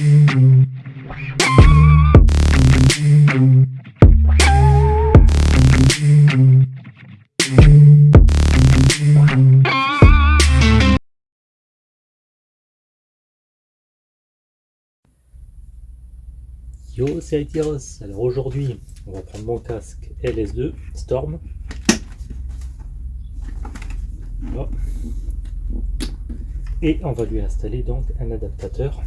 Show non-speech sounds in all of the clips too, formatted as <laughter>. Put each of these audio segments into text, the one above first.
Yo, c'est Aitiros. Alors aujourd'hui, on va prendre mon casque LS2 Storm. Et on va lui installer donc un adaptateur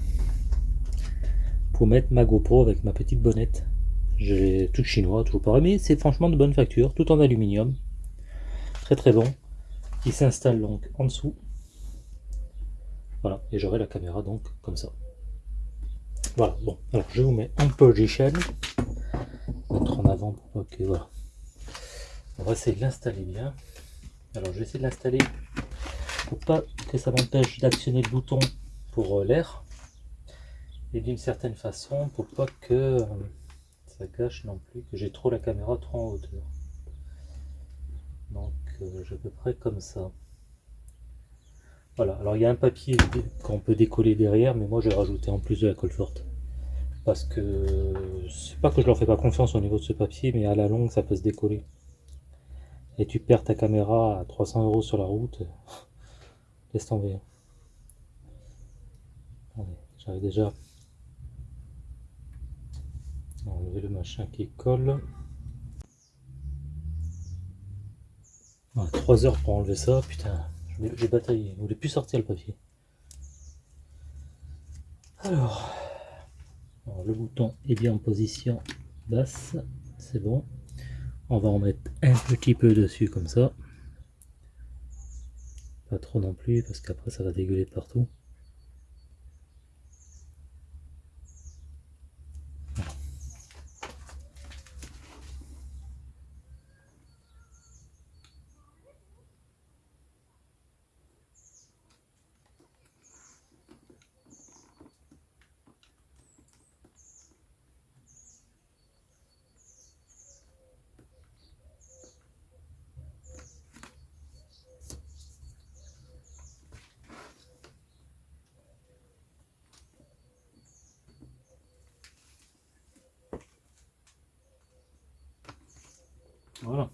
pour mettre ma GoPro avec ma petite bonnette. J'ai tout chinois, toujours pareil, mais c'est franchement de bonne facture, tout en aluminium. Très très bon. Il s'installe donc en dessous. Voilà, et j'aurai la caméra donc comme ça. Voilà, bon, alors je vous mets un position. Mettre en avant pour que. Voilà. On va essayer de l'installer bien. Alors je vais essayer de l'installer pour pas que ça m'empêche d'actionner le bouton pour euh, l'air. Et d'une certaine façon pour pas que euh, ça gâche non plus, que j'ai trop la caméra trop en hauteur. Donc euh, à peu près comme ça. Voilà, alors il y a un papier qu'on peut décoller derrière, mais moi j'ai rajouté en plus de la colle forte. Parce que c'est pas que je leur fais pas confiance au niveau de ce papier, mais à la longue ça peut se décoller. Et tu perds ta caméra à 300 euros sur la route, <laughs> laisse tomber. J'avais déjà enlevé le machin qui colle. 3 heures pour enlever ça, putain. J'ai bataillé, il voulait plus sortir le papier. Alors, le bouton est bien en position basse, c'est bon. On va en mettre un petit peu dessus comme ça. Pas trop non plus parce qu'après ça va dégueuler partout. Voilà.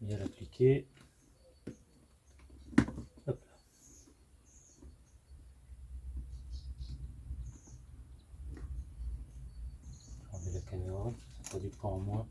Bien l'appliquer. Hop là. Enlever la caméra, ça fera du poids en moins.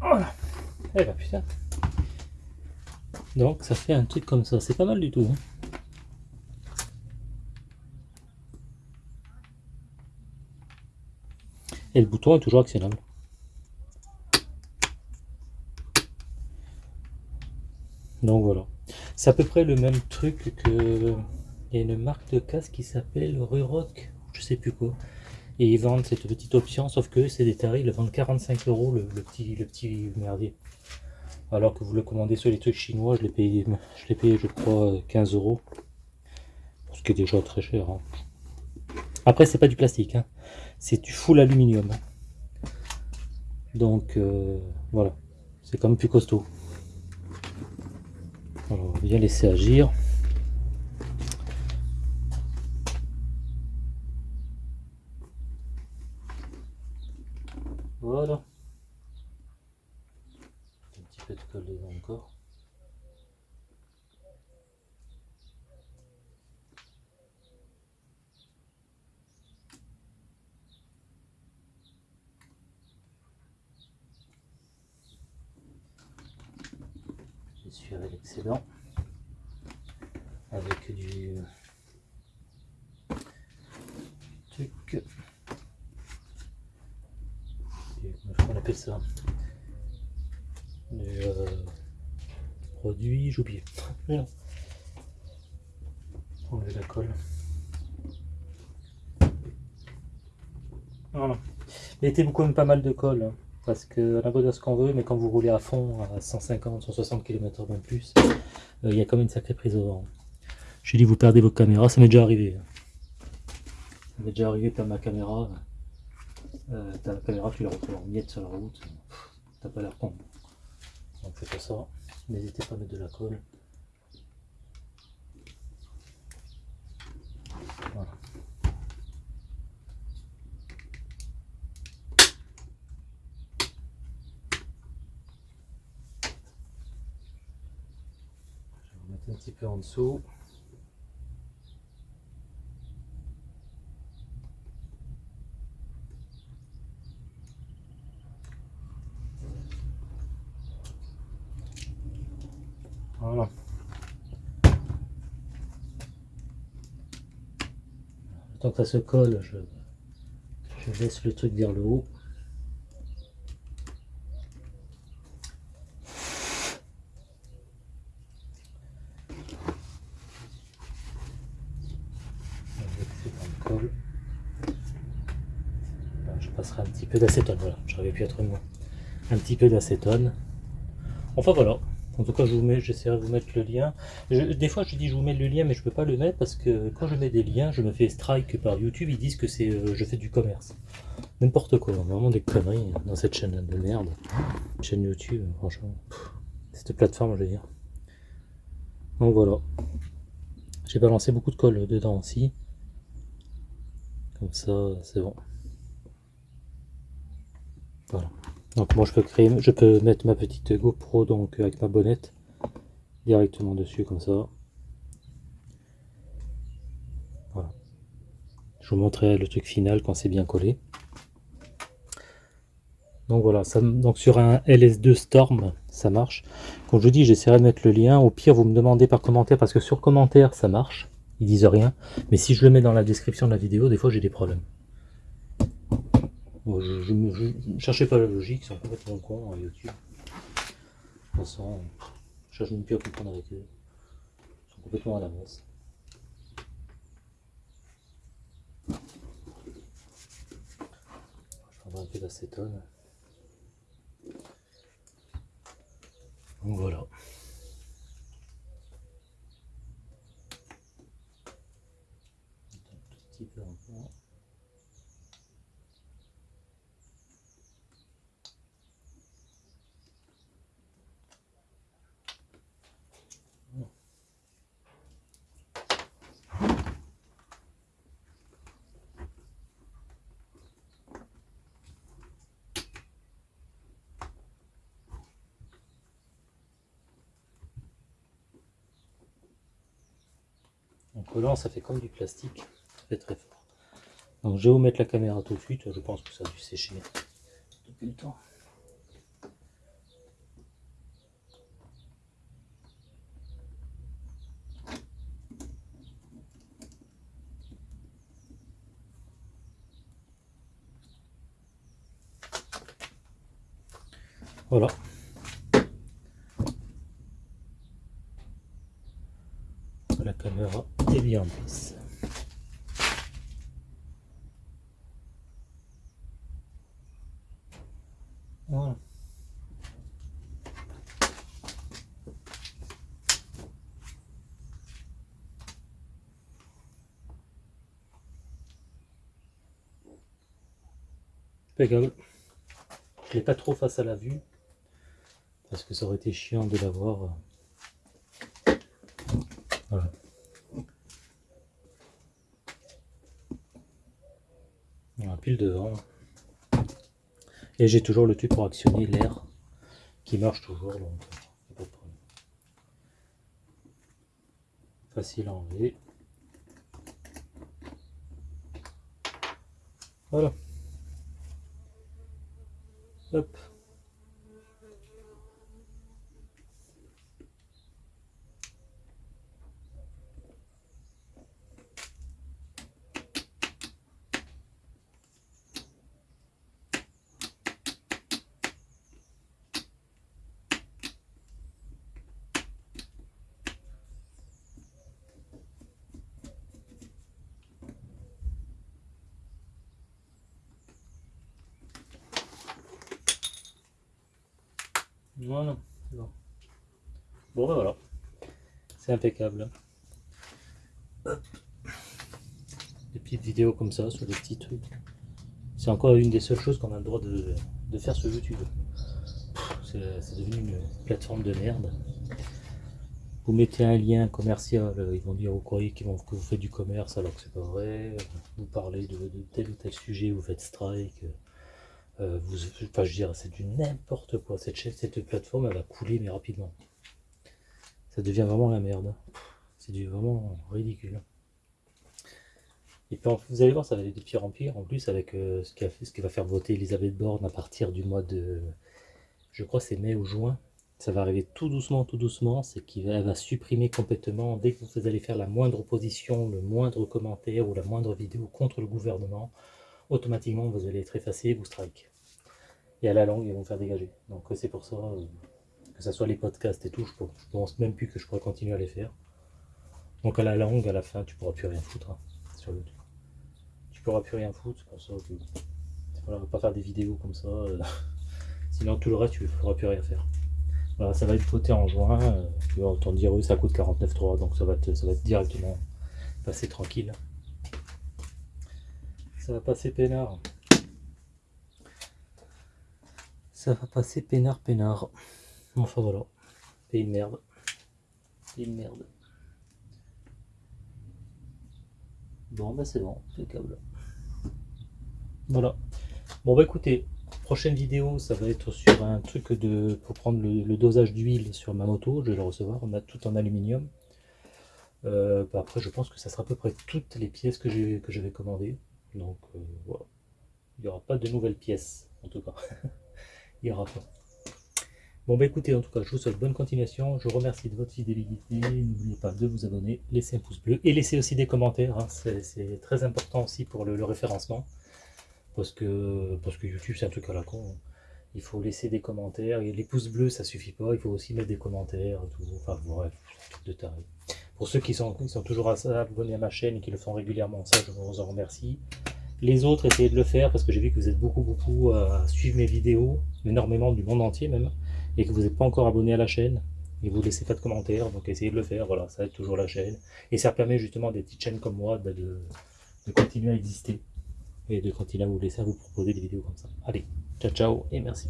Voilà. Eh ben putain. Donc ça fait un truc comme ça, c'est pas mal du tout. Hein. Et le bouton est toujours actionnable. Donc voilà. C'est à peu près le même truc que... Il y a une marque de casque qui s'appelle Rurock, je sais plus quoi. Et ils vendent cette petite option, sauf que c'est des tarifs, ils vendent 45 euros le, petit, le petit merdier. Alors que vous le commandez sur les trucs chinois, je l'ai payé, je l'ai payé je crois 15 euros. Ce qui est déjà très cher. Hein. Après c'est pas du plastique, hein. c'est du full aluminium. Donc euh, voilà, c'est quand même plus costaud. Alors, on va bien laisser agir. Voilà. Un petit peu de colle encore. Avec l'excédent avec du truc comment on appelle ça du euh, produit, j'ai oublié. Enlever la colle. Voilà. Mettez-vous quand même pas mal de colle. Parce que on a ce qu'on veut, mais quand vous roulez à fond à 150, 160 km même plus, euh, il y a quand même une sacrée prise au vent. J'ai dit vous perdez votre caméra, ça m'est déjà arrivé. Ça m'est déjà arrivé, de ma caméra. Euh, t'as la caméra, tu la retrouves en miettes sur la route. T'as pas l'air con. Donc faites ça. N'hésitez pas à mettre de la colle. Un petit peu en dessous. Voilà. Tant que ça se colle, je, je laisse le truc vers le haut. Je passerai un petit peu d'acétone, voilà, j'aurais pu être moins. Un petit peu d'acétone. Enfin voilà, en tout cas, je vous mets, j'essaierai de vous mettre le lien. des fois, je dis je vous mets le lien, mais je peux pas le mettre parce que quand je mets des liens, je me fais strike par YouTube. Ils disent que c'est, euh, je fais du commerce. N'importe quoi, vraiment des conneries dans cette chaîne de merde. Chaîne YouTube, franchement. cette plateforme, je veux dire. Donc voilà. J'ai balancé beaucoup de colle dedans aussi. Comme ça, c'est bon. Voilà. Donc moi je peux créer, je peux mettre ma petite GoPro donc avec ma bonnette directement dessus comme ça. Voilà. Je vous montrerai le truc final quand c'est bien collé. Donc voilà, donc sur un LS2 Storm, ça marche. Comme je vous dis, j'essaierai de mettre le lien. Au pire, vous me demandez par commentaire, parce que sur commentaire, ça marche. Ils disent rien. Mais si je le mets dans la description de la vidéo, des fois j'ai des problèmes je, ne cherchais pas la logique, c'est complètement con à YouTube. De toute façon, je cherche même plus comprendre avec eux. Ils sont complètement à la messe. Je prendrai un peu d'acétone. Donc voilà. Un tout petit peu encore. En collant, ça fait comme du plastique. Ça fait très fort. Donc je vais vous mettre la caméra tout de suite. Je pense que ça a dû sécher depuis le temps. Voilà. La en place. Voilà. Impeccable. Je l'ai pas trop face à la vue parce que ça aurait été chiant de l'avoir. Euh, voilà. Voilà, pile devant. Et j'ai toujours le truc pour actionner l'air qui marche toujours, donc problème. Facile à enlever. Voilà. Hop. Non, non, bon. Bon, ben voilà. C'est impeccable. Des petites vidéos comme ça sur des petits trucs. C'est encore une des seules choses qu'on a le droit de, de faire sur YouTube. C'est devenu une plateforme de merde. Vous mettez un lien commercial, ils vont dire croyez qu'ils vont, que vous faites du commerce alors que c'est pas vrai. Vous parlez de, tel ou tel sujet, vous faites strike. Euh, c'est du n'importe quoi. Cette plateforme, elle va couler mais rapidement. Ça devient vraiment la merde. C'est vraiment ridicule. Et puis vous allez voir, ça va aller de pire en pire. En plus, avec euh, ce, qui va faire voter Elisabeth Borne à partir du mois de, je crois c'est mai ou juin, ça va arriver tout doucement, tout doucement, c'est qu'il va, supprimer complètement, dès que vous allez faire la moindre opposition, le moindre commentaire ou la moindre vidéo contre le gouvernement, automatiquement vous allez être effacé, vous strike. Et à la langue, ils vont faire dégager. Donc c'est pour ça, euh, que ce soit les podcasts et tout, je pense même plus que je pourrais continuer à les faire. Donc à la langue, à la fin, tu pourras plus rien foutre hein, sur YouTube. Tu pourras plus rien foutre, c'est pour ça que... Voilà, pas faire des vidéos comme ça, euh, <laughs> sinon tout le reste, tu ne pourras plus rien faire ça va être voté en juin. Euh, autant dire, eux, ça coûte 49,3, donc ça va, être, ça va être directement passer tranquille. Ça va passer peinard. Ça va passer peinard, peinard. Enfin voilà. Pays de merde. Pays de merde. Bon, bah c'est bon, câble. Voilà. Bon, bah écoutez, prochaine vidéo, ça va être sur un truc de pour prendre le, dosage d'huile sur ma moto. Je vais le recevoir. On a tout en aluminium. Euh, bah, après, je pense que ça sera à peu près toutes les pièces que je vais commander. Donc euh, voilà. Il n'y aura pas de nouvelles pièces, en tout cas. <laughs> Aura pas. Bon bah écoutez, en tout cas, je vous souhaite bonne continuation. Je vous remercie de votre fidélité. N'oubliez pas de vous abonner, laisser un pouce bleu et laisser aussi des commentaires. Hein. C'est très important aussi pour le référencement parce que, parce que YouTube c'est un truc à la con. Il faut laisser des commentaires, et les pouces bleus ça suffit pas, il faut aussi mettre des commentaires, tout. enfin bref, de taré. Pour ceux qui sont, qui sont toujours abonnés à ma chaîne et qui le font régulièrement, ça je vous en remercie. Les autres, essayez de le faire parce que j'ai vu que vous êtes beaucoup beaucoup à suivre mes vidéos, énormément du monde entier même, et que vous n'êtes pas encore abonné à la chaîne, et vous laissez pas de commentaires, donc essayez de le faire, voilà, ça aide toujours la chaîne. Et ça permet justement des petites chaînes comme moi de, de continuer à exister et de continuer à vous laisser à vous proposer des vidéos comme ça. Allez, ciao ciao et merci.